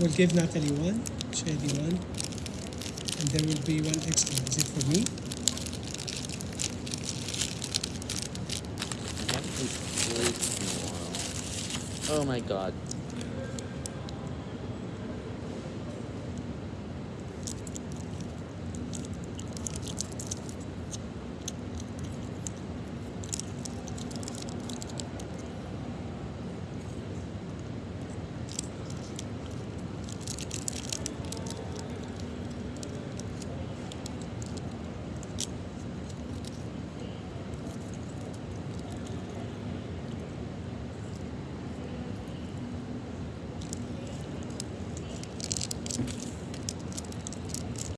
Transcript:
We'll give Natalie one, Shady one, and there will be one extra. Is it for me? Oh my god.